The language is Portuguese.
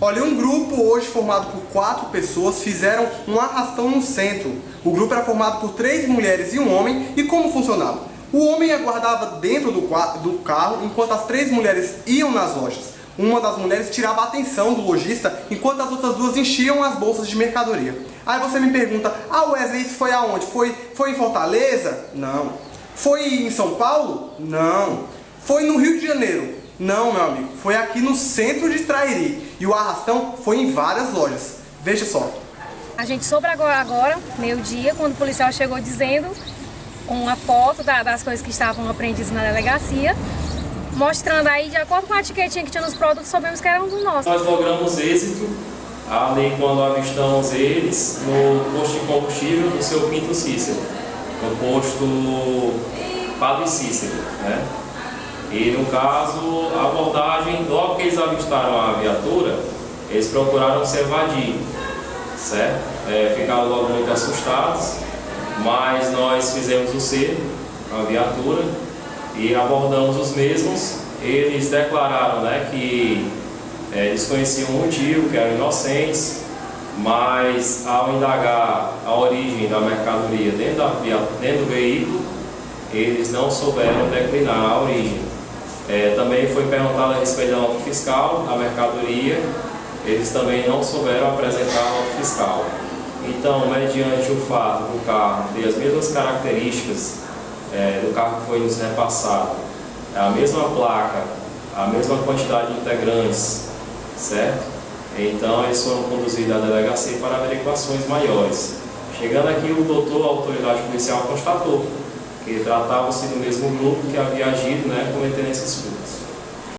Olha, um grupo hoje formado por quatro pessoas fizeram um arrastão no centro. O grupo era formado por três mulheres e um homem, e como funcionava? O homem aguardava dentro do, do carro enquanto as três mulheres iam nas lojas. Uma das mulheres tirava a atenção do lojista enquanto as outras duas enchiam as bolsas de mercadoria. Aí você me pergunta, ah Wesley, isso foi aonde? Foi, foi em Fortaleza? Não. Foi em São Paulo? Não. Foi no Rio de Janeiro? Não, meu amigo. Foi aqui no centro de Trairi. E o arrastão foi em várias lojas. Veja só. A gente soube agora, agora meio-dia, quando o policial chegou dizendo uma foto da, das coisas que estavam apreendidas na delegacia, mostrando aí, de acordo com a etiquetinha que tinha nos produtos, sabemos que era um dos nossos. Nós logramos êxito ali quando avistamos eles no posto de combustível do seu Pinto Cícero, no posto Padre Cícero, né? E no caso, a abordagem, logo que eles avistaram a viatura, eles procuraram se evadir, certo? É, ficaram logo muito assustados, mas nós fizemos o cerco, a viatura, e abordamos os mesmos. Eles declararam né, que é, desconheciam o motivo, que eram inocentes, mas ao indagar a origem da mercadoria dentro, da, dentro do veículo, eles não souberam declinar a origem. É, também foi perguntado a respeito da nota fiscal, da mercadoria, eles também não souberam apresentar a nota fiscal. Então, mediante o fato do carro ter as mesmas características é, do carro que foi nos repassado, a mesma placa, a mesma quantidade de integrantes, certo? Então, eles foram conduzidos à delegacia para averiguações maiores. Chegando aqui, o doutor, a autoridade policial, constatou que tratava-se do mesmo grupo que havia agido, né, cometendo esses furtos.